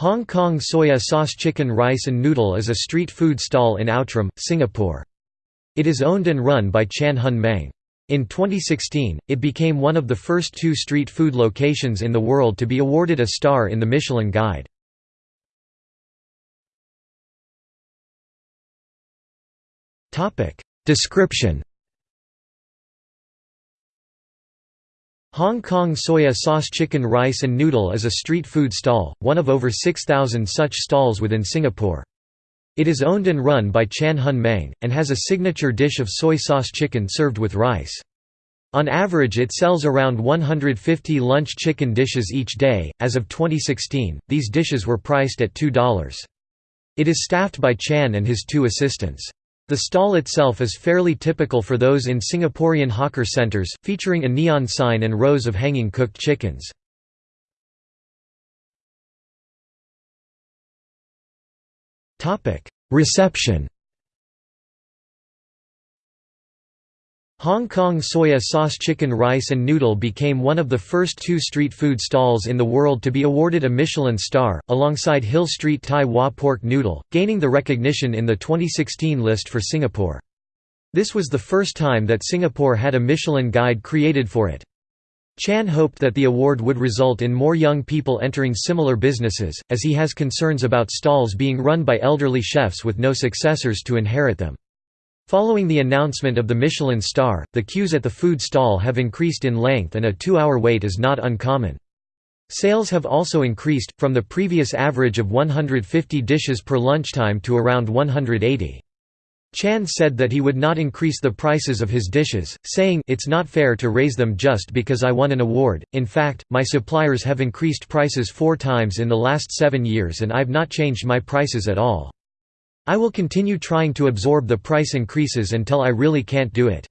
Hong Kong soya sauce chicken rice and noodle is a street food stall in Outram, Singapore. It is owned and run by Chan Hon Meng. In 2016, it became one of the first two street food locations in the world to be awarded a star in the Michelin Guide. Description Hong Kong soya sauce chicken rice and noodle is a street food stall, one of over 6,000 such stalls within Singapore. It is owned and run by Chan Hon Meng, and has a signature dish of soy sauce chicken served with rice. On average it sells around 150 lunch chicken dishes each day. As of 2016, these dishes were priced at $2. It is staffed by Chan and his two assistants. The stall itself is fairly typical for those in Singaporean hawker centres, featuring a neon sign and rows of hanging cooked chickens. Reception Hong Kong soya sauce chicken rice and noodle became one of the first two street food stalls in the world to be awarded a Michelin star, alongside Hill Street Tai Hwa pork noodle, gaining the recognition in the 2016 list for Singapore. This was the first time that Singapore had a Michelin guide created for it. Chan hoped that the award would result in more young people entering similar businesses, as he has concerns about stalls being run by elderly chefs with no successors to inherit them. Following the announcement of the Michelin star, the queues at the food stall have increased in length and a two-hour wait is not uncommon. Sales have also increased, from the previous average of 150 dishes per lunchtime to around 180. Chan said that he would not increase the prices of his dishes, saying, It's not fair to raise them just because I won an award, in fact, my suppliers have increased prices four times in the last seven years and I've not changed my prices at all. I will continue trying to absorb the price increases until I really can't do it.